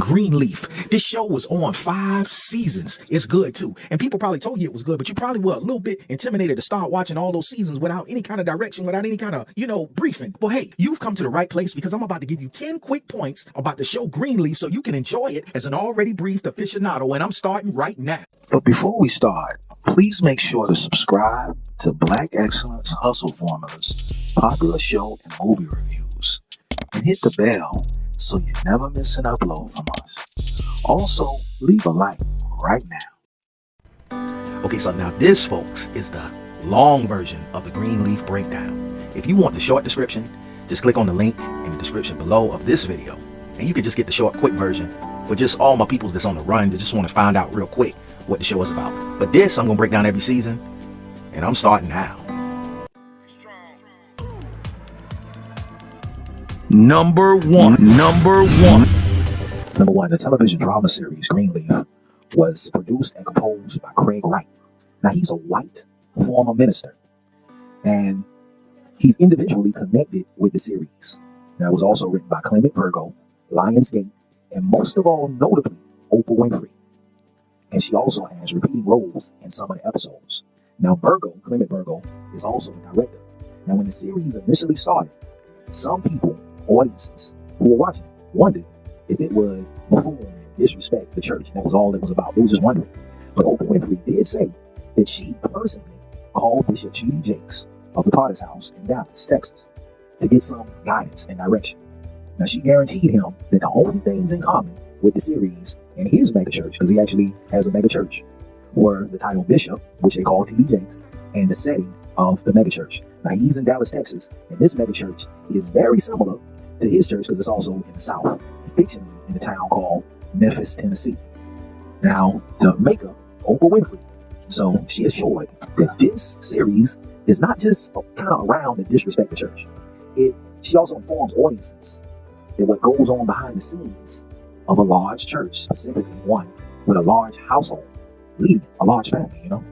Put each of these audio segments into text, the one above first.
Greenleaf. This show was on five seasons. It's good too. And people probably told you it was good, but you probably were a little bit intimidated to start watching all those seasons without any kind of direction, without any kind of, you know, briefing. Well, hey, you've come to the right place because I'm about to give you 10 quick points about the show Greenleaf so you can enjoy it as an already briefed aficionado. And I'm starting right now. But before we start, please make sure to subscribe to Black Excellence Hustle Formulas, popular show and movie reviews, and hit the bell so you never miss an upload from us. Also, leave a like right now. Okay, so now this, folks, is the long version of the Greenleaf breakdown. If you want the short description, just click on the link in the description below of this video, and you can just get the short, quick version for just all my peoples that's on the run that just want to find out real quick what the show is about. But this, I'm going to break down every season, and I'm starting now. Number one. Number one. Number one, the television drama series Greenleaf was produced and composed by Craig Wright. Now, he's a white former minister, and he's individually connected with the series. Now, it was also written by Clement Virgo, Lionsgate, and most of all, notably, Oprah Winfrey. And she also has repeating roles in some of the episodes. Now, Virgo, Clement Virgo, is also the director. Now, when the series initially started, some people audiences who were watching it wondered if it would buffoon and disrespect the church. That was all it was about. They was just wondering. But Oprah Winfrey did say that she personally called Bishop T.D. Jakes of the Potter's House in Dallas, Texas, to get some guidance and direction. Now, she guaranteed him that the only things in common with the series and his megachurch, because he actually has a megachurch, were the title bishop, which they call T.D. Jakes, and the setting of the megachurch. Now, he's in Dallas, Texas, and this megachurch is very similar to his church because it's also in the South, fictionally in a town called Memphis, Tennessee. Now, the maker, Oprah Winfrey, so she assured that this series is not just kind of around to disrespect the church. It she also informs audiences that what goes on behind the scenes of a large church, specifically one with a large household, leading a large family, you know.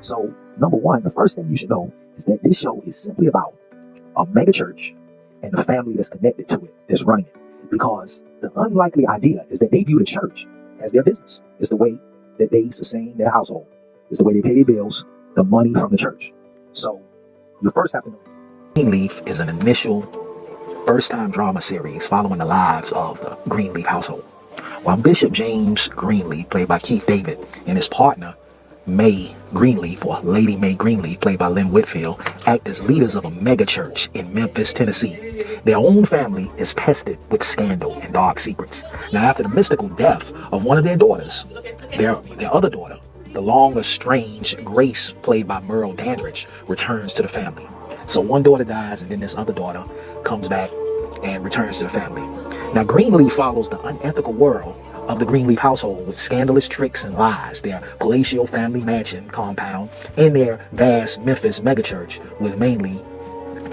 So, number one, the first thing you should know is that this show is simply about a mega church and the family that's connected to it that's running it. Because the unlikely idea is that they view the church as their business. It's the way that they sustain their household. It's the way they pay their bills, the money from the church. So you first have to know. Greenleaf is an initial first-time drama series following the lives of the Greenleaf household. While Bishop James Greenleaf, played by Keith David, and his partner, May Greenleaf, or Lady May Greenleaf, played by Lynn Whitfield, act as leaders of a megachurch in Memphis, Tennessee. Their own family is pested with scandal and dark secrets. Now, after the mystical death of one of their daughters, their, their other daughter, the long estranged Grace, played by Merle Dandridge, returns to the family. So one daughter dies, and then this other daughter comes back and returns to the family. Now, Greenleaf follows the unethical world of the Greenleaf household with scandalous tricks and lies, their palatial family mansion compound, and their vast Memphis megachurch with mainly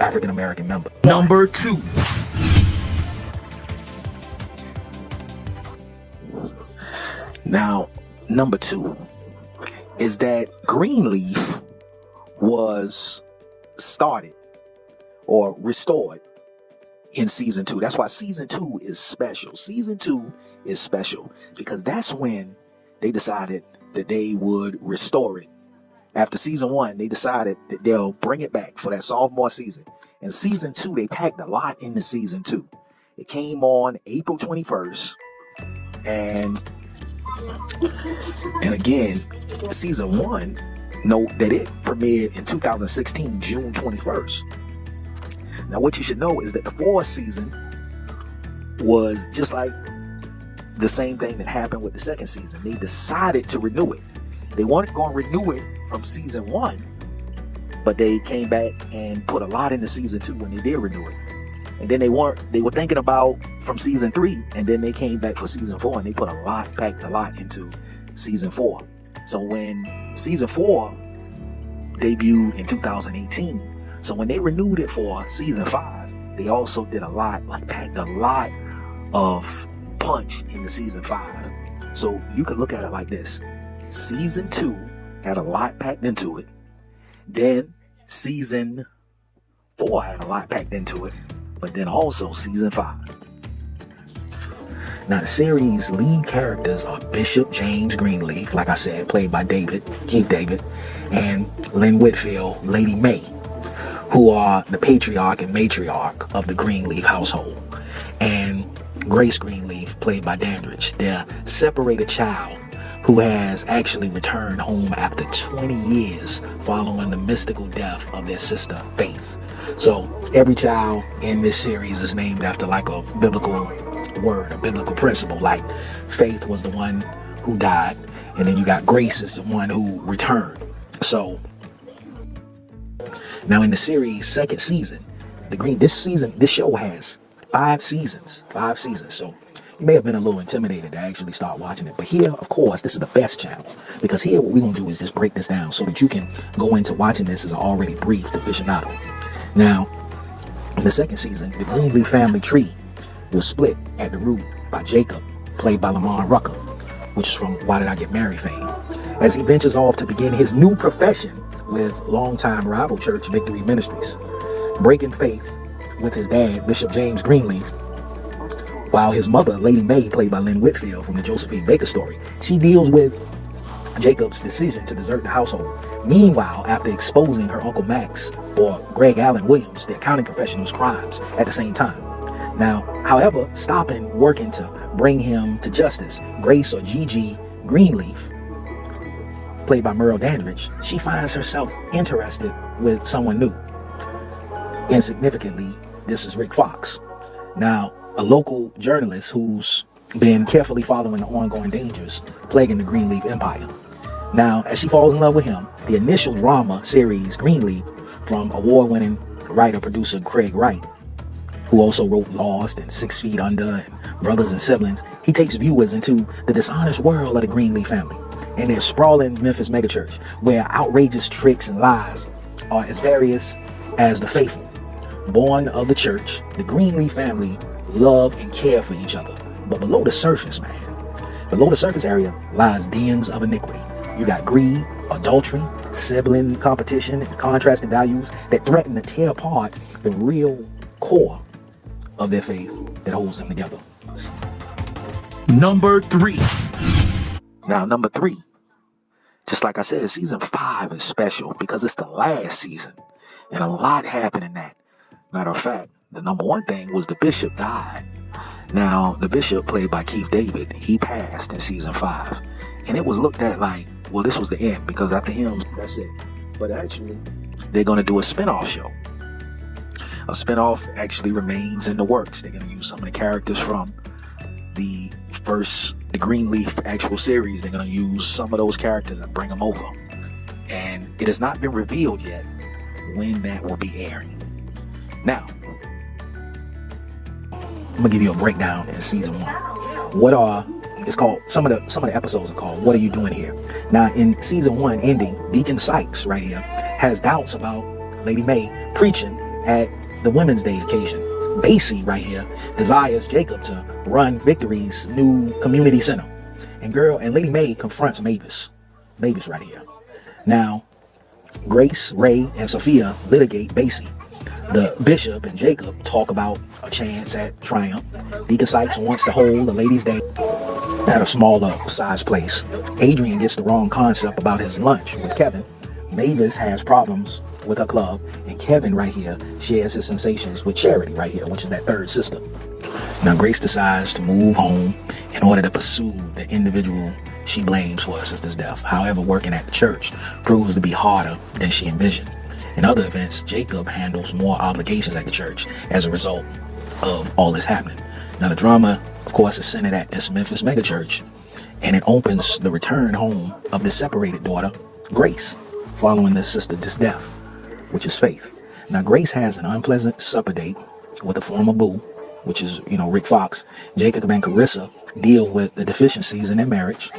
African American members. Number two. Now, number two is that Greenleaf was started or restored in season two. That's why season two is special. Season two is special because that's when they decided that they would restore it. After season one, they decided that they'll bring it back for that sophomore season. And season two, they packed a lot into season two. It came on April 21st. And and again, season one, note that it premiered in 2016, June 21st. Now, what you should know is that the fourth season was just like the same thing that happened with the second season. They decided to renew it. They weren't going to renew it from season one, but they came back and put a lot into season two when they did renew it. And then they weren't, they were thinking about from season three, and then they came back for season four and they put a lot, packed a lot into season four. So when season four debuted in 2018, so when they renewed it for season five, they also did a lot, like packed a lot of punch into season five. So you can look at it like this. Season two had a lot packed into it. Then season four had a lot packed into it. But then also season five. Now, the series' lead characters are Bishop James Greenleaf, like I said, played by David, Keith David, and Lynn Whitfield, Lady May, who are the patriarch and matriarch of the Greenleaf household. And Grace Greenleaf, played by Dandridge, their separated child who has actually returned home after 20 years following the mystical death of their sister, Faith. So every child in this series is named after like a biblical word, a biblical principle. Like Faith was the one who died, and then you got Grace is the one who returned. So now in the series second season, the green this season this show has five seasons, five seasons. So you may have been a little intimidated to actually start watching it. But here, of course, this is the best channel. Because here, what we're to do is just break this down so that you can go into watching this as an already briefed aficionado. Now, in the second season, the Greenleaf family tree was split at the root by Jacob, played by Lamar Rucker, which is from Why Did I Get Married fame, as he ventures off to begin his new profession with longtime rival church Victory Ministries, breaking faith with his dad, Bishop James Greenleaf, while his mother, Lady May, played by Lynn Whitfield from the Josephine Baker story, she deals with Jacob's decision to desert the household. Meanwhile, after exposing her Uncle Max or Greg Allen Williams, the accounting professional's crimes at the same time. Now, however, stopping working to bring him to justice, Grace or Gigi Greenleaf, played by Merle Dandridge, she finds herself interested with someone new. Insignificantly, this is Rick Fox. Now, a local journalist who's been carefully following the ongoing dangers plaguing the Greenleaf Empire. Now, as she falls in love with him, the initial drama series Greenleaf from award-winning writer-producer Craig Wright, who also wrote Lost and Six Feet Under and Brothers and Siblings, he takes viewers into the dishonest world of the Greenleaf family and their sprawling Memphis megachurch, where outrageous tricks and lies are as various as the faithful. Born of the church, the Greenleaf family love and care for each other. But below the surface, man, below the surface area lies dens of iniquity. You got greed, adultery, sibling competition, and contrasting values that threaten to tear apart the real core of their faith that holds them together. Number three. Now, number three, just like I said, season five is special because it's the last season and a lot happened in that. Matter of fact, the number one thing was the bishop died. Now, the bishop, played by Keith David, he passed in season five. And it was looked at like, well, this was the end because after him, that's it. But actually, they're going to do a spinoff show. A spinoff actually remains in the works. They're going to use some of the characters from the first, the Greenleaf actual series. They're going to use some of those characters and bring them over. And it has not been revealed yet when that will be airing. Now, I'm gonna give you a breakdown in season one. What are it's called some of the some of the episodes are called What Are You Doing Here? Now in season one ending, Deacon Sykes right here has doubts about Lady May preaching at the Women's Day occasion. Basie right here desires Jacob to run Victory's new community center. And girl and Lady May confronts Mavis. Mavis right here. Now, Grace, Ray, and Sophia litigate Basie the bishop and Jacob talk about a chance at triumph. Deacon Sykes wants to hold the ladies' day at a smaller size place. Adrian gets the wrong concept about his lunch with Kevin. Mavis has problems with her club. And Kevin right here shares his sensations with Charity right here, which is that third sister. Now Grace decides to move home in order to pursue the individual she blames for her sister's death. However, working at the church proves to be harder than she envisioned. In other events, Jacob handles more obligations at the church as a result of all this happening. Now, the drama, of course, is centered at this Memphis megachurch, and it opens the return home of the separated daughter, Grace, following the sister's death, which is Faith. Now, Grace has an unpleasant supper date with a former boo, which is, you know, Rick Fox. Jacob and Kerissa deal with the deficiencies in their marriage.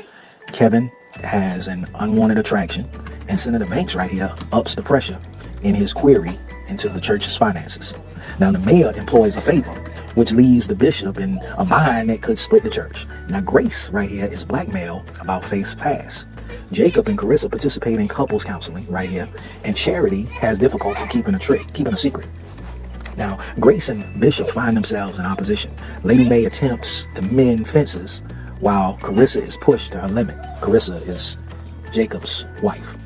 Kevin has an unwanted attraction, and Senator Banks right here ups the pressure in his query into the church's finances. Now, the mayor employs a favor, which leaves the bishop in a bind that could split the church. Now, Grace right here is blackmail about faith's past. Jacob and Kerissa participate in couples counseling right here, and Charity has difficulty keeping a trick, keeping a secret. Now, Grace and Bishop find themselves in opposition. Lady May attempts to mend fences while Kerissa is pushed to her limit. Kerissa is Jacob's wife.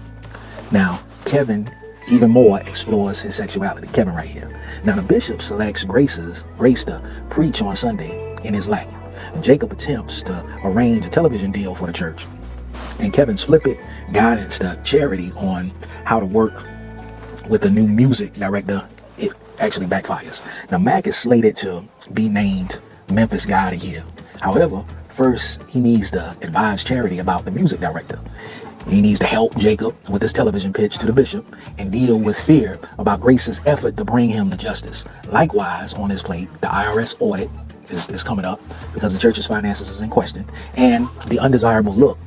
Now, Kevin even more explores his sexuality. Kevin right here. Now, the bishop selects Grace's, Grace to preach on Sunday in his lap. And Jacob attempts to arrange a television deal for the church. And Kevin flippant guidance to Charity on how to work with the new music director, it actually backfires. Now, Mac is slated to be named Memphis Guy of the Year. However, first he needs to advise Charity about the music director. He needs to help Jacob with his television pitch to the bishop and deal with fear about Grace's effort to bring him to justice. Likewise, on his plate, the IRS audit is, is coming up because the church's finances is in question, and the undesirable look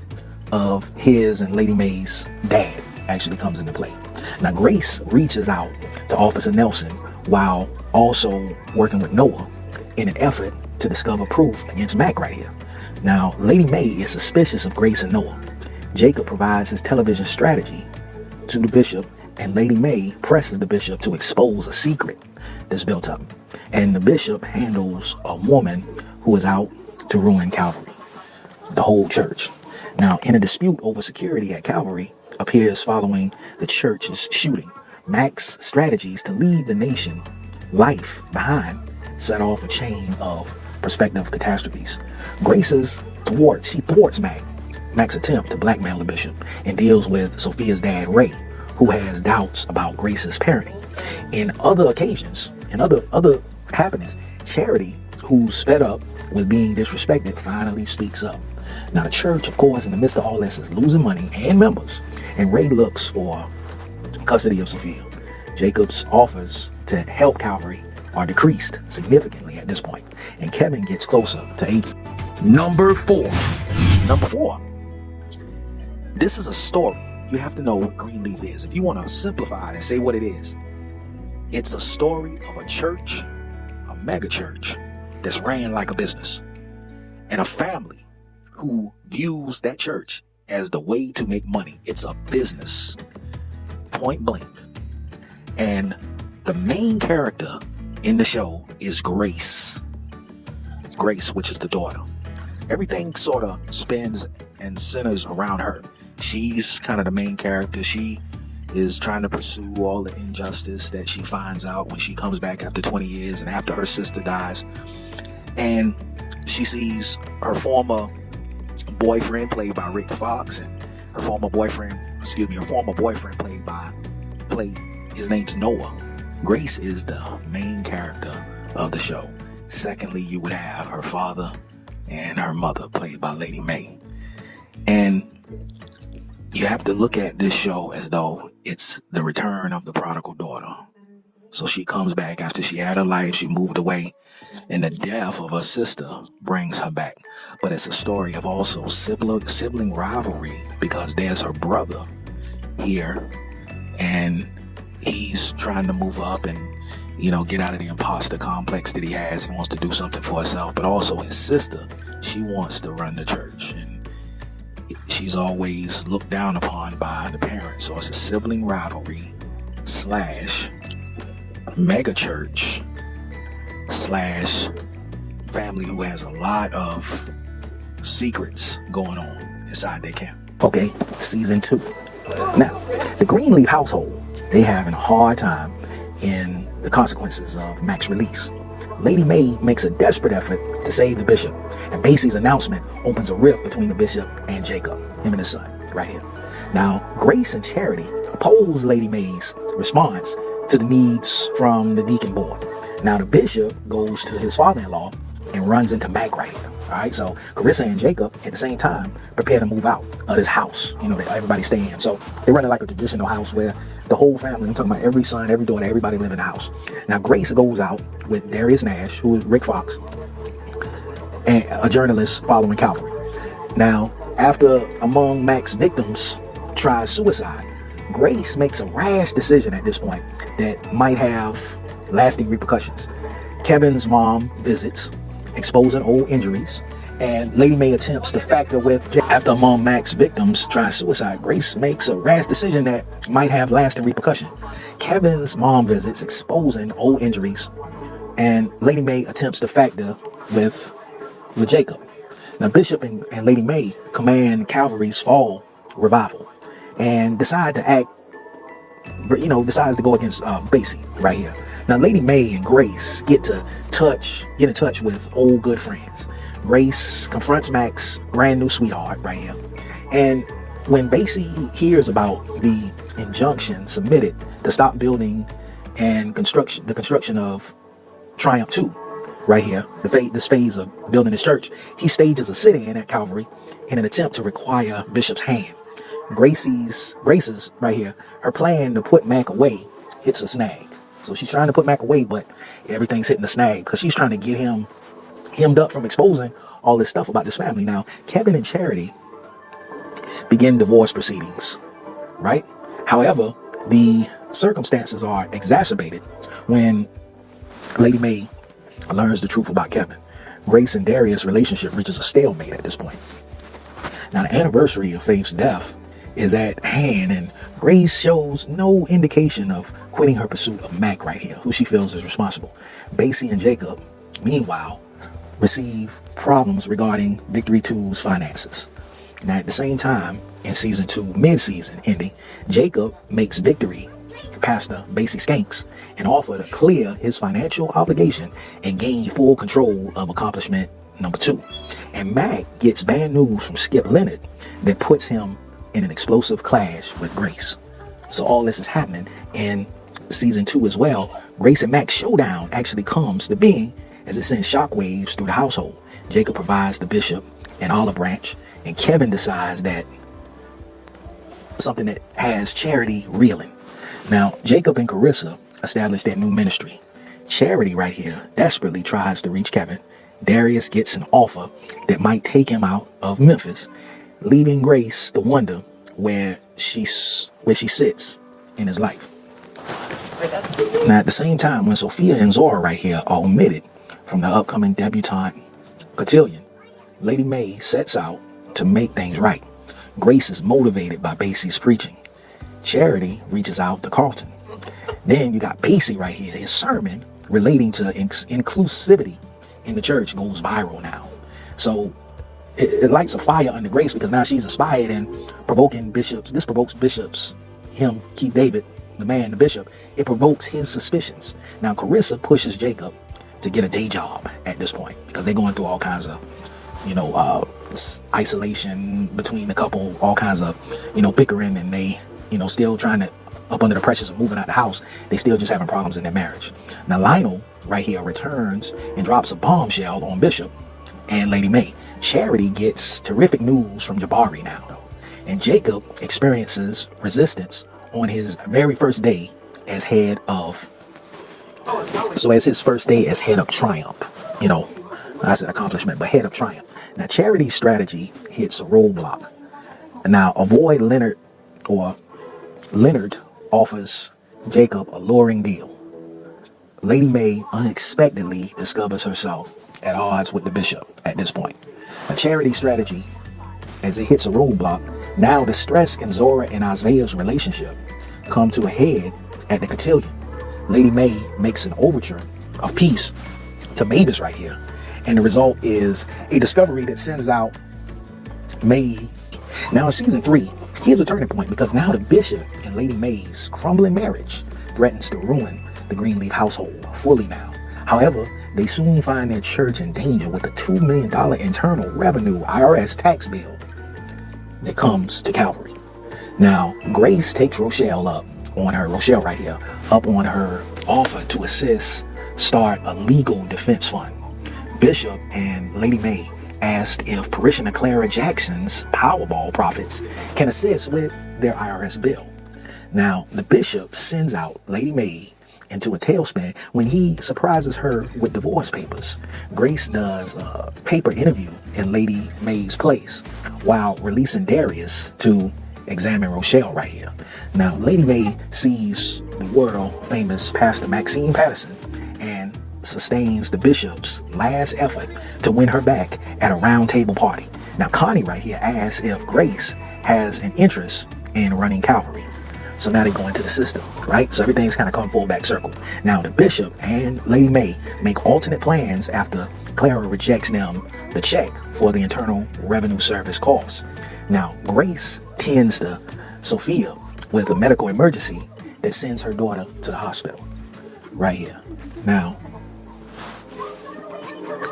of his and Lady May's dad actually comes into play. Now, Grace reaches out to Officer Nelson while also working with Noah in an effort to discover proof against Mac right here. Now, Lady May is suspicious of Grace and Noah. Jacob provides his television strategy to the bishop, and Lady May presses the bishop to expose a secret that's built up. And the bishop handles a woman who is out to ruin Calvary, the whole church. Now, in a dispute over security at Calvary appears following the church's shooting. Mac's strategies to lead the nation life behind set off a chain of prospective catastrophes. Grace's thwarts, she thwarts Mac Mac's attempt to blackmail the bishop and deals with Sophia's dad, Ray, who has doubts about Grace's parenting. In other occasions, in other other happenings, Charity, who's fed up with being disrespected, finally speaks up. Now the church, of course, in the midst of all this, is losing money and members, and Ray looks for custody of Sophia. Jacob's offers to help Calvary are decreased significantly at this point, and Kevin gets closer to eight. Number four. Number four. This is a story. You have to know what Greenleaf is. If you want to simplify it and say what it is, it's a story of a church, a mega church, that's ran like a business, and a family who views that church as the way to make money. It's a business, point blank. And the main character in the show is Grace. Grace, which is the daughter. Everything sort of spins and centers around her she's kind of the main character. She is trying to pursue all the injustice that she finds out when she comes back after 20 years and after her sister dies. And she sees her former boyfriend played by Rick Fox and her former boyfriend, excuse me, her former boyfriend played by played his name's Noah. Grace is the main character of the show. Secondly, you would have her father and her mother played by Lady May. And you have to look at this show as though it's the return of the prodigal daughter. So she comes back after she had her life, she moved away, and the death of her sister brings her back. But it's a story of also sibling, sibling rivalry because there's her brother here, and he's trying to move up and you know get out of the imposter complex that he has. He wants to do something for himself, but also his sister, she wants to run the church. And she's always looked down upon by the parents. So it's a sibling rivalry slash mega church slash family who has a lot of secrets going on inside their camp. Okay, season two. Now, the Greenleaf household, they having a hard time in the consequences of Mac's release. Lady May makes a desperate effort to save the bishop, and Basie's announcement opens a rift between the bishop and Jacob, him and his son, right here. Now, Grace and Charity oppose Lady May's response to the needs from the deacon board. Now, the bishop goes to his father-in-law and runs into Mac right here. All right, so Kerissa and Jacob at the same time prepare to move out of this house, you know, that everybody stay in. So they run it like a traditional house where the whole family, I'm talking about every son, every daughter, everybody live in the house. Now Grace goes out with Darius Nash, who is Rick Fox, and a journalist following Calvary. Now, after among Mac's victims tries suicide, Grace makes a rash decision at this point that might have lasting repercussions. Kevin's mom visits, exposing old injuries, and Lady May attempts to factor with Jake. After Mom Mac's victims try suicide, Grace makes a rash decision that might have lasting repercussion. Kevin's mom visits, exposing old injuries, and Lady May attempts to factor with with Jacob. Now Bishop and, and Lady May command Calvary's fall revival and decide to act you know, decides to go against uh, Basie right here. Now, Lady May and Grace get to touch, get in touch with old good friends. Grace confronts Mac's brand new sweetheart right here. And when Basie hears about the injunction submitted to stop building and construction, the construction of Triumph 2, right here, the phase, this phase of building his church, he stages a sit-in at Calvary in an attempt to require Bishop's hand. Gracie's, Grace's right here, her plan to put Mac away hits a snag. So she's trying to put Mac away, but everything's hitting the snag because she's trying to get him hemmed up from exposing all this stuff about this family. Now, Kevin and Charity begin divorce proceedings, right? However, the circumstances are exacerbated when Lady May learns the truth about Kevin. Grace and Darius' relationship reaches a stalemate at this point. Now, the anniversary of Faith's death is at hand, and Grace shows no indication of quitting her pursuit of Mac right here, who she feels is responsible. Basie and Jacob, meanwhile, receive problems regarding Victory 2's finances. Now, at the same time, in season two, mid-season ending, Jacob makes Victory, Pastor Basie Skanks, an offer to clear his financial obligation and gain full control of accomplishment number two. And Mac gets bad news from Skip Leonard that puts him in an explosive clash with Grace. So all this is happening in season two as well. Grace and Mac's showdown actually comes to being as it sends shockwaves through the household. Jacob provides the bishop an olive branch, and Kevin decides that something that has charity reeling. Now, Jacob and Kerissa establish their new ministry. Charity right here desperately tries to reach Kevin. Darius gets an offer that might take him out of Memphis leaving Grace to wonder where she's where she sits in his life. Now, at the same time, when Sophia and Zora right here are omitted from the upcoming debutante cotillion, Lady May sets out to make things right. Grace is motivated by Basie's preaching. Charity reaches out to Carlton. Then you got Basie right here. His sermon relating to inclusivity in the church goes viral now. So it, it, lights a fire under Grace because now she's inspired and provoking bishops. This provokes bishops, him, Keith David, the man, the bishop. It provokes his suspicions. Now Kerissa pushes Jacob to get a day job at this point because they're going through all kinds of, you know, uh, isolation between the couple, all kinds of, you know, bickering and they, you know, still trying to, up under the pressures of moving out the house, they still just having problems in their marriage. Now Lionel right here returns and drops a bombshell on Bishop and Lady May. Charity gets terrific news from Jabari now, though. And Jacob experiences resistance on his very first day as head of, so as his first day as head of Triumph, you know, I said accomplishment, but head of Triumph. Now, Charity's strategy hits a roadblock. Now, avoid Leonard, or Leonard offers Jacob a luring deal. Lady May unexpectedly discovers herself at odds with the bishop at this point. A charity strategy, as it hits a roadblock, now the stress in Zora and Isaiah's relationship come to a head at the cotillion. Lady May makes an overture of peace to Mavis right here. And the result is a discovery that sends out May. Now in season three, here's a turning point because now the bishop and Lady May's crumbling marriage threatens to ruin the Greenleaf household fully now. However, they soon find their church in danger with a $2 million internal revenue IRS tax bill that comes to Calvary. Now, Grace takes Rochelle up on her, Rochelle right here, up on her offer to assist start a legal defense fund. Bishop and Lady May asked if parishioner Clara Jackson's Powerball profits can assist with their IRS bill. Now, the bishop sends out Lady May into a tailspin when he surprises her with divorce papers. Grace does a paper interview in Lady May's place while releasing Darius to examine Rochelle right here. Now, Lady May sees the world famous Pastor Maxine Patterson and sustains the bishop's last effort to win her back at a round table party. Now, Connie right here asks if Grace has an interest in running Calvary. So now they go into the system, right? So everything's kind of come full back circle. Now the bishop and Lady May make alternate plans after Clara rejects them the check for the Internal Revenue Service costs. Now Grace tends to Sophia with a medical emergency that sends her daughter to the hospital. Right here. Now,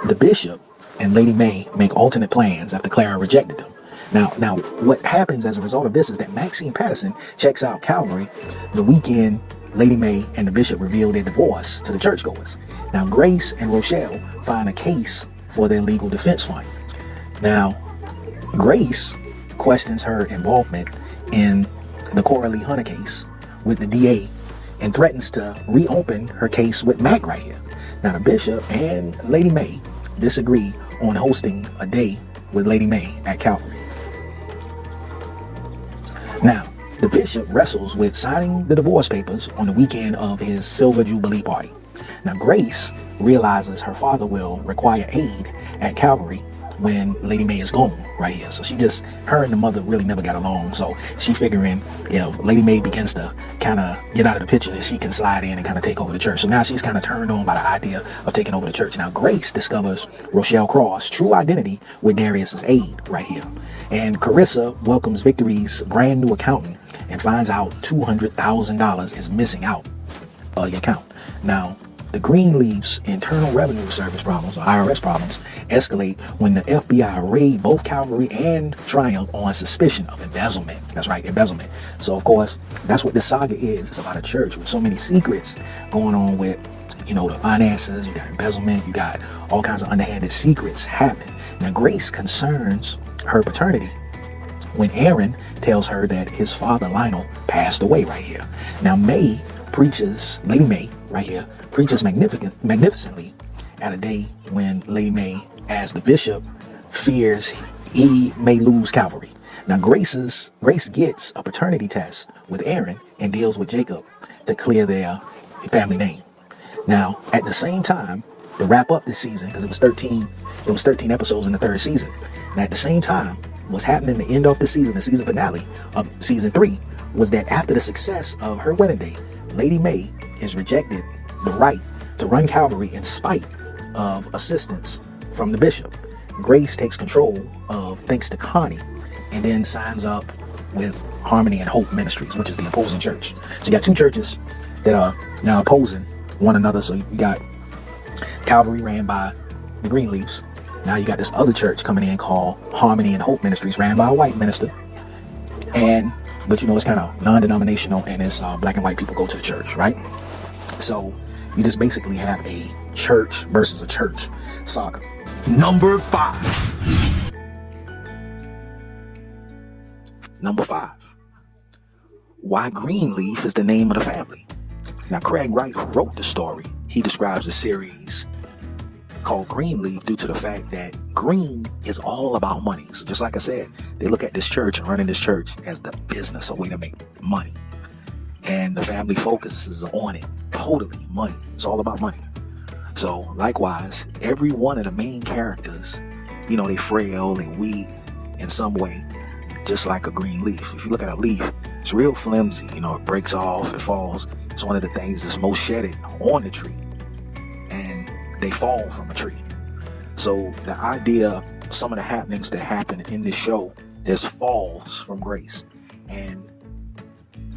the bishop and Lady May make alternate plans after Clara rejected them. Now, now, what happens as a result of this is that Maxine Patterson checks out Calvary the weekend Lady May and the bishop reveal their divorce to the churchgoers. Now, Grace and Rochelle find a case for their legal defense fund. Now, Grace questions her involvement in the Coralie Hunter case with the DA and threatens to reopen her case with Mac right here. Now, the bishop and Lady May disagree on hosting a day with Lady May at Calvary. The bishop wrestles with signing the divorce papers on the weekend of his Silver Jubilee party. Now, Grace realizes her father will require aid at Calvary when Lady May is gone right here. So she just, her and the mother really never got along. So she figuring if Lady May begins to kind of get out of the picture, that she can slide in and kind of take over the church. So now she's kind of turned on by the idea of taking over the church. Now Grace discovers Rochelle Cross' true identity with Darius's aid right here. And Kerissa welcomes Victory's brand new accountant and finds out $200,000 is missing out of the account. Now, the Greenleaf's Internal Revenue Service problems, or IRS problems, escalate when the FBI raid both Calvary and Triumph on suspicion of embezzlement. That's right, embezzlement. So, of course, that's what this saga is. It's about a church with so many secrets going on with, you know, the finances, you got embezzlement, you got all kinds of underhanded secrets happening. Now, Grace concerns her paternity when Aaron tells her that his father Lionel passed away right here. Now May preaches, Lady May right here, preaches magnificent, magnificently at a day when Lady May, as the bishop, fears he may lose Calvary. Now Grace's, Grace gets a paternity test with Aaron and deals with Jacob to clear their family name. Now, at the same time, to wrap up this season, because it was 13, it was 13 episodes in the third season. And at the same time, what's happening the end of the season, the season finale of season three, was that after the success of her wedding day, Lady May is rejected the right to run Calvary in spite of assistance from the bishop. Grace takes control of thanks to Connie and then signs up with Harmony and Hope Ministries, which is the opposing church. So you got two churches that are now opposing one another. So you got Calvary ran by the Greenleafs. Now you got this other church coming in called Harmony and Hope Ministries, ran by a white minister. And but you know it's kind of non-denominational and it's uh, black and white people go to the church, right? So you just basically have a church versus a church saga. Number five. Number five. Why Greenleaf is the name of the family. Now, Craig Wright, who wrote the story, he describes the series called Greenleaf due to the fact that green is all about money. So just like I said, they look at this church and running this church as the business, a way to make money. And the family focuses on it totally money. It's all about money. So likewise, every one of the main characters, you know, they frail, they weak in some way, just like a green leaf. If you look at a leaf, it's real flimsy, you know, it breaks off, it falls. It's one of the things that's most shedded on the tree. They fall from a tree. So the idea, some of the happenings that happen in this show, there's falls from grace. And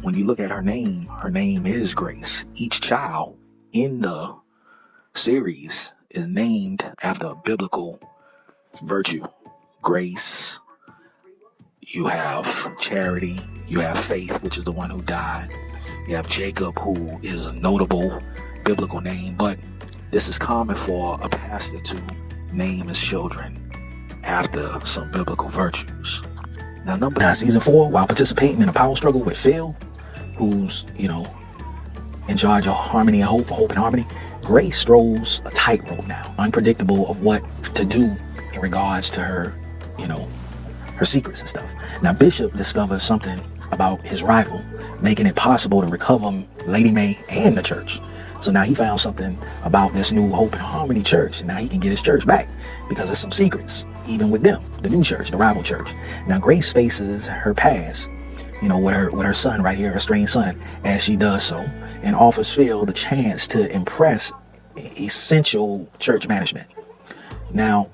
when you look at her name, her name is Grace. Each child in the series is named after a biblical virtue. Grace, you have charity, you have faith, which is the one who died. You have Jacob, who is a notable biblical name, but this is common for a pastor to name his children after some biblical virtues. Now, number nine, season four, while participating in a power struggle with Phil, who's, you know, in charge of harmony and hope, hope and harmony, Grace strolls a tightrope now, unpredictable of what to do in regards to her, you know, her secrets and stuff. Now, Bishop discovers something about his rival, making it possible to recover Lady May and the church. So now he found something about this new Hope and Harmony church, and now he can get his church back because there's some secrets, even with them, the new church, the rival church. Now Grace faces her past, you know, with her with her son right here, her strange son, as she does so, and offers Phil the chance to impress essential church management. Now,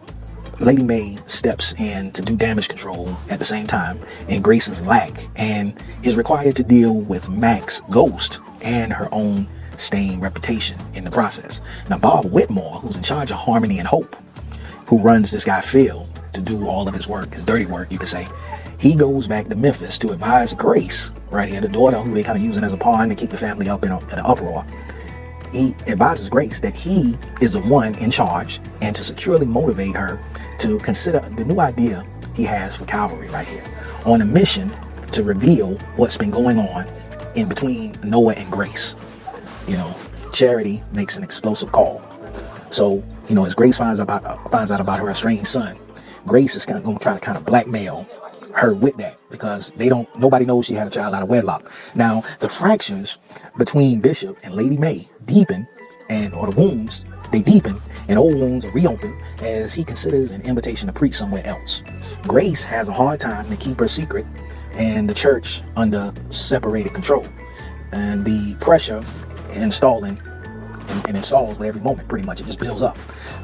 Lady May steps in to do damage control at the same time in Grace's lack and is required to deal with Mac's ghost and her own stained reputation in the process. Now, Bob Whitmore, who's in charge of Harmony and Hope, who runs this guy Phil to do all of his work, his dirty work, you could say, he goes back to Memphis to advise Grace, right here, the daughter who they kind of using as a pawn to keep the family up in, a, in an uproar he advises Grace that he is the one in charge and to securely motivate her to consider the new idea he has for Calvary right here on a mission to reveal what's been going on in between Noah and Grace. You know, Charity makes an explosive call. So, you know, as Grace finds out about, finds out about her estranged son, Grace is kind of going to try to kind of blackmail her with that because they don't nobody knows she had a child out of wedlock. Now the fractures between Bishop and Lady May deepen and or the wounds they deepen and old wounds are reopened as he considers an invitation to preach somewhere else. Grace has a hard time to keep her secret and the church under separated control. And the pressure installing and, and installs with every moment pretty much it just builds up.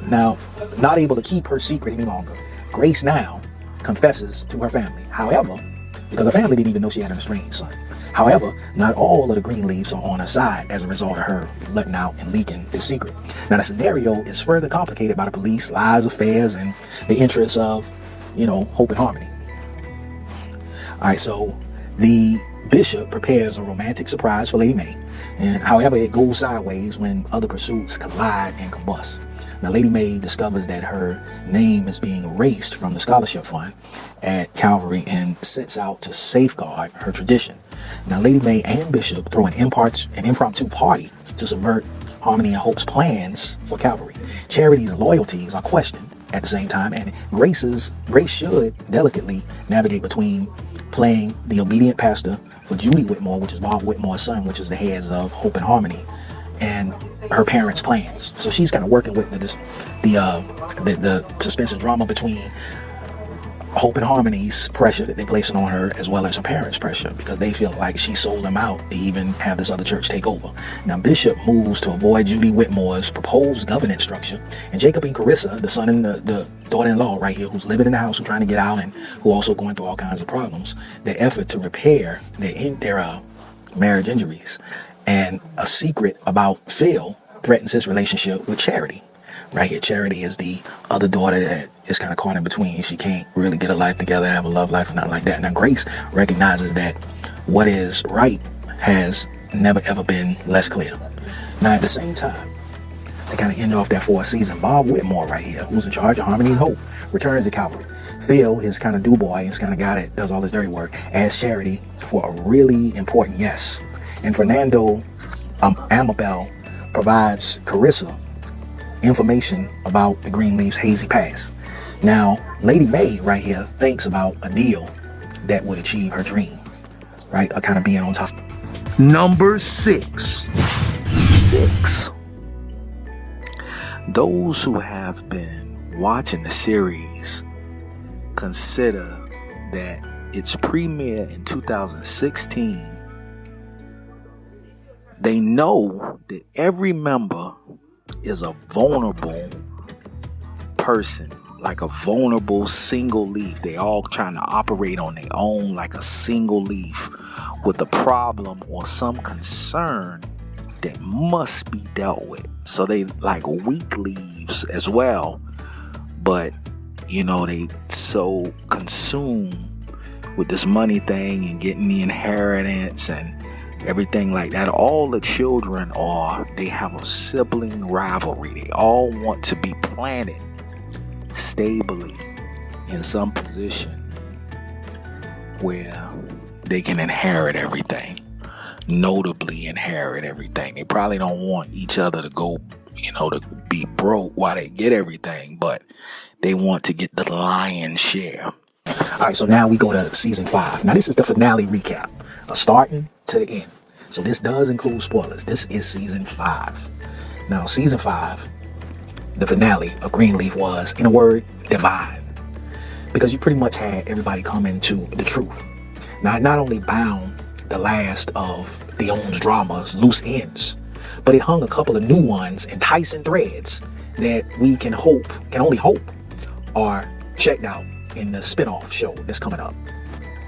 Now, not able to keep her secret any longer, Grace now confesses to her family. However, because her family didn't even know she had an estranged son. However, not all of the green leaves are on her side as a result of her letting out and leaking the secret. Now, the scenario is further complicated by the police, lies, affairs, and the interests of, you know, hope and harmony. All right, so the bishop prepares a romantic surprise for Lady Mae, and however, it goes sideways when other pursuits collide and combust. Now, Lady May discovers that her name is being erased from the scholarship fund at Calvary and sets out to safeguard her tradition. Now, Lady May and Bishop throw an, impart, an impromptu party to subvert Harmony and Hope's plans for Calvary. Charity's loyalties are questioned at the same time, and Grace's Grace should delicately navigate between playing the obedient pastor for Judy Whitmore, which is Bob Whitmore's son, which is the heads of Hope and Harmony, and her parents' plans. So she's kind of working with the this, the, uh, the the suspense and drama between Hope and Harmony's pressure that they're placing on her, as well as her parents' pressure, because they feel like she sold them out to even have this other church take over. Now, Bishop moves to avoid Judy Whitmore's proposed governance structure, and Jacob and Kerissa, the son and the, the daughter-in-law right here, who's living in the house, who's trying to get out, and who also going through all kinds of problems, their effort to repair their, their uh, marriage injuries and a secret about Phil threatens his relationship with Charity. Right here, Charity is the other daughter that is kind of caught in between. She can't really get a life together, have a love life, or nothing like that. Now, Grace recognizes that what is right has never ever been less clear. Now, at the same time, to kind of end off that fourth season, Bob Whitmore right here, who's in charge of Harmony and Hope, returns to Calvary. Phil, his kind of do boy, his kind of guy that does all his dirty work, as Charity for a really important yes and Fernando um, Amabel provides Kerissa information about the Greenleaf's hazy past. Now, Lady May right here thinks about a deal that would achieve her dream, right? Of kind of being on top. Number six. Six. Those who have been watching the series consider that its premiere in 2016 they know that every member is a vulnerable person, like a vulnerable single leaf. They all trying to operate on their own like a single leaf with a problem or some concern that must be dealt with. So they like weak leaves as well. But you know, they so consumed with this money thing and getting the inheritance and everything like that. All the children are, they have a sibling rivalry. They all want to be planted stably in some position where they can inherit everything. Notably inherit everything. They probably don't want each other to go, you know, to be broke while they get everything, but they want to get the lion's share. All right, so now we go to season five. Now this is the finale recap, starting to the end. So this does include spoilers. This is season five. Now, season five, the finale of Greenleaf was, in a word, divine. Because you pretty much had everybody come into the truth. Now, it not only bound the last of the Owens drama's loose ends, but it hung a couple of new ones, enticing threads that we can hope, can only hope, are checked out in the spin-off show that's coming up.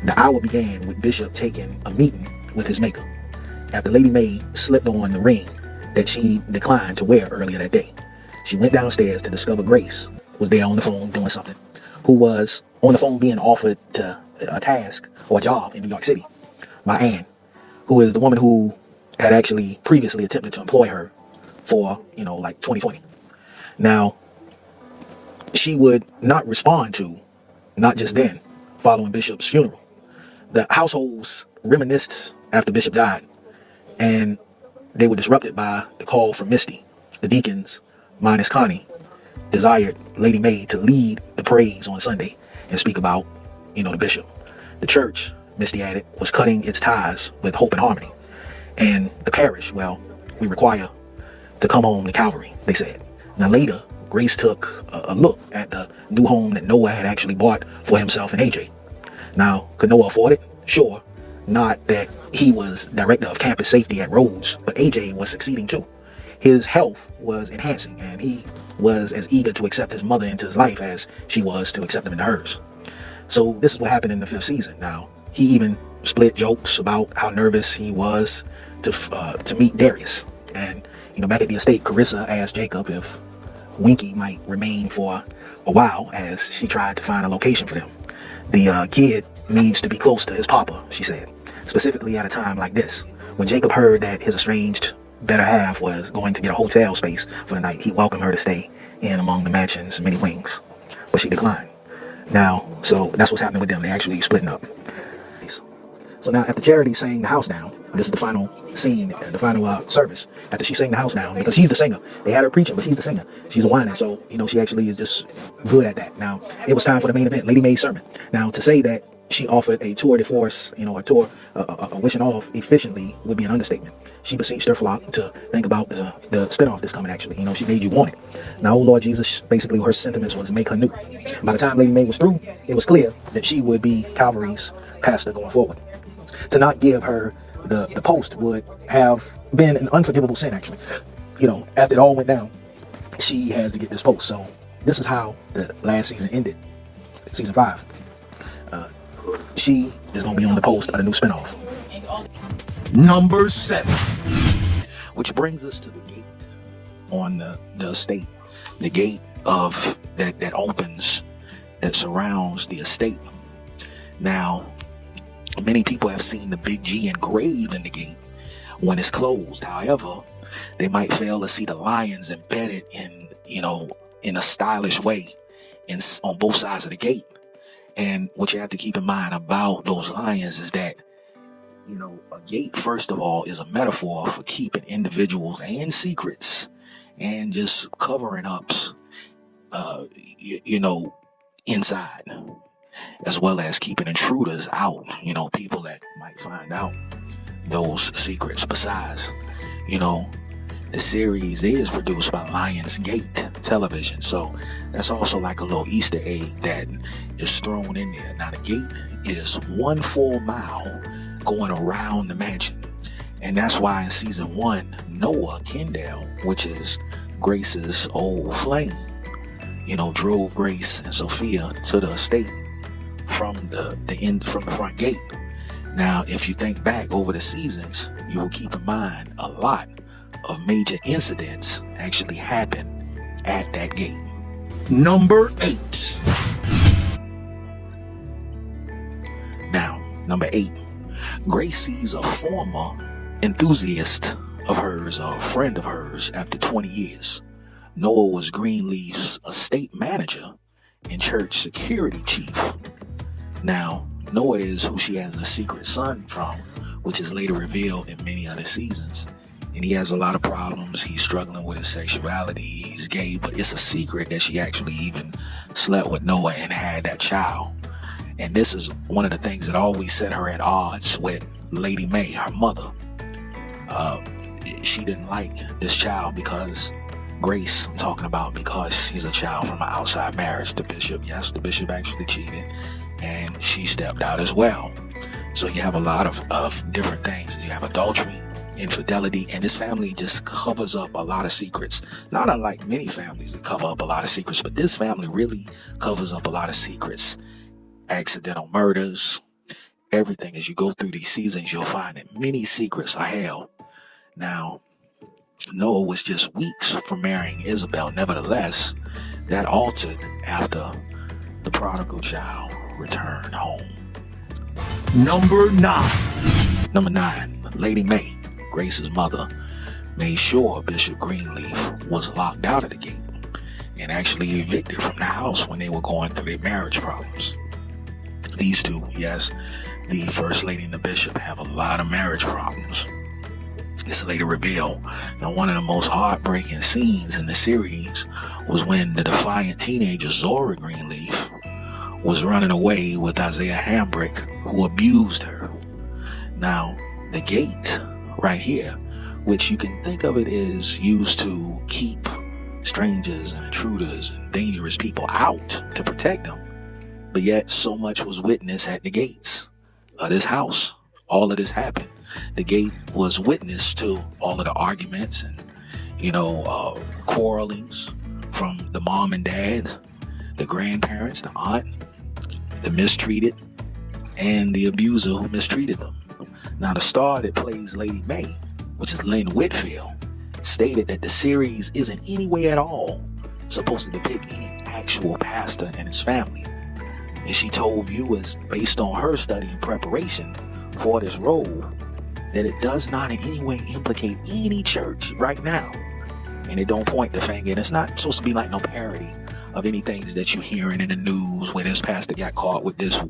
The hour began with Bishop taking a meeting with his maker after Lady Mae slipped on the ring that she declined to wear earlier that day. She went downstairs to discover Grace was there on the phone doing something, who was on the phone being offered to uh, a task or a job in New York City by Anne, who is the woman who had actually previously attempted to employ her for, you know, like 2020. Now, she would not respond to, not just then, following Bishop's funeral. The households reminisced after Bishop died, and they were disrupted by the call from Misty. The deacons, minus Connie, desired Lady Mae to lead the praise on Sunday and speak about, you know, the bishop. The church, Misty added, was cutting its ties with Hope and Harmony. And the parish, well, we require to come home to Calvary, they said. Now later, Grace took a, a look at the new home that Noah had actually bought for himself and AJ. Now, could Noah afford it? Sure. Not that he was director of campus safety at Rhodes, but AJ was succeeding too. His health was enhancing, and he was as eager to accept his mother into his life as she was to accept him into hers. So this is what happened in the fifth season. Now, he even split jokes about how nervous he was to uh, to meet Darius. And, you know, back at the estate, Kerissa asked Jacob if Winky might remain for a while as she tried to find a location for them. The uh, kid needs to be close to his papa, she said, specifically at a time like this. When Jacob heard that his estranged better half was going to get a hotel space for the night, he welcomed her to stay in among the mansion's many wings, but she declined. Now, so that's what's happening with them. They actually splitting up. So now after Charity sang the house down, this is the final scene, uh, the final uh, service. After she sang the house down, because she's the singer. They had her preaching, but she's the singer. She's a whiner, so, you know, she actually is just good at that. Now, it was time for the main event, Lady Mae's sermon. Now, to say that she offered a tour de force, you know, a tour, a, wishing off efficiently would be an understatement. She beseeched her flock to think about the, the spinoff that's coming, actually. You know, she made you want it. Now, oh Lord Jesus, basically her sentiments was make her new. By the time Lady Mae was through, it was clear that she would be Calvary's pastor going forward. To not give her the, the post would have been an unforgivable sin, actually. You know, after it all went down, she has to get this post. So this is how the last season ended, season five. She is to be on the post of the new spinoff. Number seven. Which brings us to the gate on the, the estate. The gate of that, that opens, that surrounds the estate. Now, many people have seen the big G engraved in the gate when it's closed. However, they might fail to see the lions embedded in, you know, in a stylish way in, on both sides of the gate. And what you have to keep in mind about those lions is that, you know, a gate, first of all, is a metaphor for keeping individuals and secrets and just covering ups, uh, you, you know, inside, as well as keeping intruders out, you know, people that might find out those secrets. Besides, you know, the series is produced by Lionsgate Television. So that's also like a little Easter egg that is thrown in there. Now, the gate is one full mile going around the mansion. And that's why in season one, Noah Kendall, which is Grace's old flame, you know, drove Grace and Sophia to the estate from the, the end from the front gate. Now, if you think back over the seasons, you will keep in mind a lot of major incidents actually happen at that gate. Number eight. Now, number eight, Grace sees a former enthusiast of hers, a friend of hers, after 20 years. Noah was Greenleaf's estate manager and church security chief. Now, Noah is who she has a secret son from, which is later revealed in many other seasons. And he has a lot of problems. He's struggling with his sexuality. He's gay, but it's a secret that she actually even slept with Noah and had that child. And this is one of the things that always set her at odds with Lady Mae, her mother. uh, she didn't like this child because Grace, I'm talking about because she's a child from an outside marriage. The bishop, yes, the bishop actually cheated, and she stepped out as well. So you have a lot of, of different things. You have adultery, infidelity, and this family just covers up a lot of secrets. Not unlike many families that cover up a lot of secrets, but this family really covers up a lot of secrets. Accidental murders, everything. As you go through these seasons, you'll find that many secrets are held. Now, Noah was just weeks from marrying Isabel. Nevertheless, that altered after the prodigal child returned home. Number 9. Number nine, Lady Mae, Grace's mother, made sure Bishop Greenleaf was locked out of the gate and actually evicted from the house when they were going through their marriage problems. These two, yes, the First Lady and the Bishop have a lot of marriage problems. This later revealed. Now, one of the most heartbreaking scenes in the series was when the defiant teenager Zora Greenleaf was running away with Isaiah Hambrick, who abused her. Now, the gate right here, which you can think of it as used to keep strangers and intruders and dangerous people out to protect them. But yet, so much was witnessed at the gates of this house. All of this happened. The gate was witness to all of the arguments and, you know, uh, quarrelings from the mom and dad, the grandparents, the aunt, the mistreated, and the abuser who mistreated them. Now, the star that plays Lady Mae, which is Lynn Whitfield, stated that the series isn't any way at all supposed to depict any actual pastor and his family. And she told viewers, based on her study and preparation for this role, that it does not in any way implicate any church right now. And it don't point the finger. And it's not supposed to be like no parody of any things that you're hearing in the news where this pastor got caught with this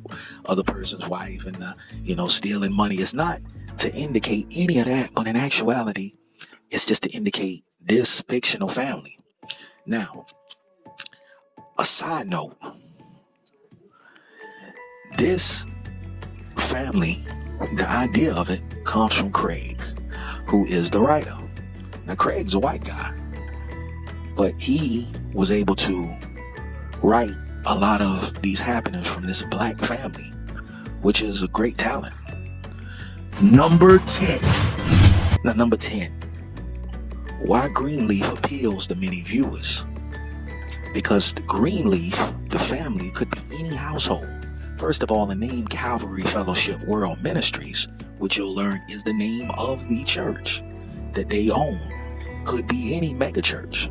other person's wife and, uh, you know, stealing money. It's not to indicate any of that, but in actuality, it's just to indicate this fictional family. Now, a side note, this family, the idea of it comes from Craig, who is the writer. Now, Craig's a white guy, but he was able to write a lot of these happenings from this black family, which is a great talent. Number 10. Now, number 10. Why Greenleaf appeals to many viewers? Because the Greenleaf, the family, could be any household. First of all, the name Calvary Fellowship World Ministries, which you'll learn is the name of the church that they own, could be any megachurch.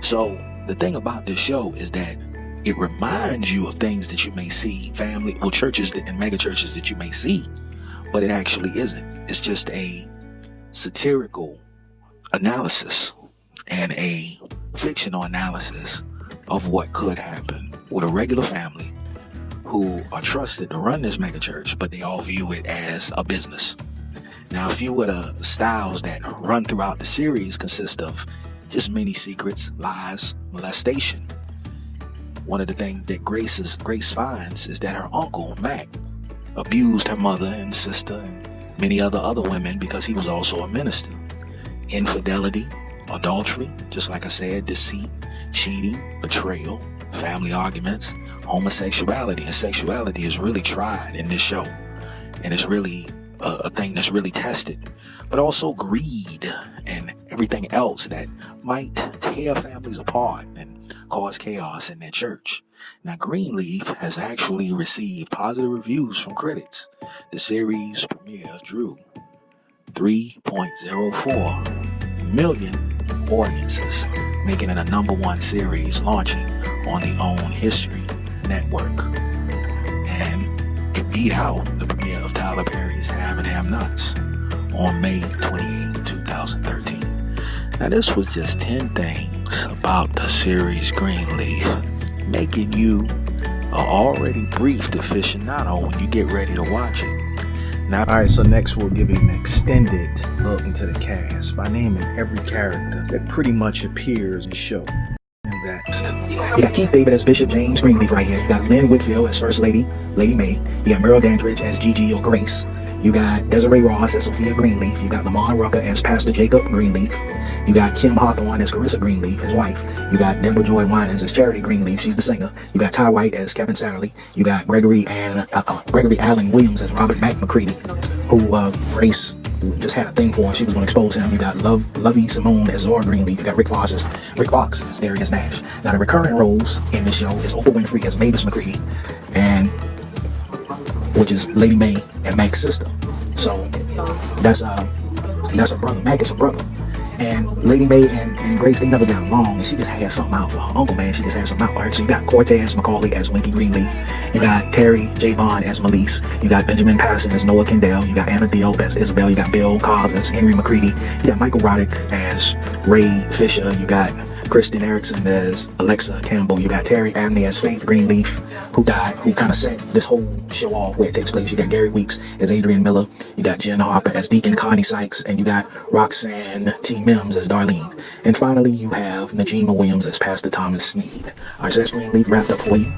So, the thing about this show is that it reminds you of things that you may see, family or churches that, and megachurches that you may see, but it actually isn't. It's just a satirical analysis and a fictional analysis of what could happen with a regular family who are trusted to run this megachurch, but they all view it as a business. Now, a few of the styles that run throughout the series consist of just many secrets, lies, molestation. One of the things that Grace, Grace finds is that her uncle, Mac, abused her mother and sister and many other other women because he was also a minister. Infidelity, adultery, just like I said, deceit, cheating, betrayal, family arguments, homosexuality, and sexuality is really tried in this show. And it's really a, a thing that's really tested. But also greed and everything else that might tear families apart and cause chaos in their church. Now, Greenleaf has actually received positive reviews from critics. The series premiere drew 3.04 million audiences, making it a number one series launching on the OWN History Network. And it beat out the premiere of Tyler Perry's Have and Have Nots on May 28, 2013. Now, this was just 10 things about the series Greenleaf, making you a already briefed aficionado when you get ready to watch it. Now, All right, so next we'll give an extended look into the cast by naming every character that pretty much appears in the show. And that you got Keith David as Bishop James Greenleaf right here. You got Lynn Whitfield as First Lady, Lady Mae. You got Merle Dandridge as Gigi or Grace. You got Desiree Ross as Sophia Greenleaf. You got Lamman Rucker as Pastor Jacob Greenleaf. You got Kim Hawthorne as Kerissa Greenleaf, his wife. You got Deborah Joy Winans as Charity Greenleaf. She's the singer. You got Tye White as Kevin Satterlee. You got Gregory and uh, uh, Gregory Allen Williams as Robert Mac McCready, who uh, Grace just had a thing for. and She was going to expose him. You got Love Lovie Simone as Zora Greenleaf. You got Rick Fox as Rick Fox as Darius Nash. Now the recurring roles in this show is Oprah Winfrey as Mavis McCready, and which is Lady Mae and Mac's sister. So that's uh that's her brother. Mac is her brother. And Lady Mae and, and Grace, they never got along, and she just had something out for her uncle, man. She just had something out for her. So you got Cortez Macaulay as Winky Greenleaf. You got Terry J. Bond as Melise. You got Benjamin Patterson as Noah Kendall. You got Anna Diop as Isabel. You got Bill Cobb as Henry McCready. You got Michael Roddick as Ray Fisher. You got Kristen Erickson as Alexa Campbell. You got Terri Abney as Faith Greenleaf, who died, who kind of set this whole show off where it takes place. You got Gary Weeks as Adrian Miller. You got Jen Harper as Deacon Connie Sykes. And you got Roxanne T. Mims as Darlene. And finally, you have Najima Williams as Pastor Thomas Sneed. All right, so that's Greenleaf wrapped up for you.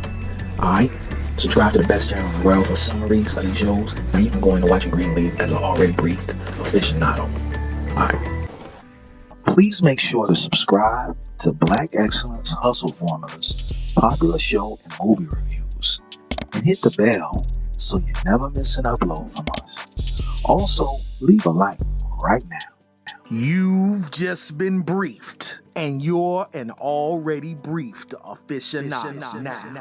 All right. Subscribe to the best channel in the world for summaries of these shows. Now you can go into watching Greenleaf as an already briefed aficionado. All right. Please make sure to subscribe to Black Excellence Hustle Formulas, popular show and movie reviews, and hit the bell so you never miss an upload from us. Also, leave a like right now. You've just been briefed, and you're an already briefed aficionado.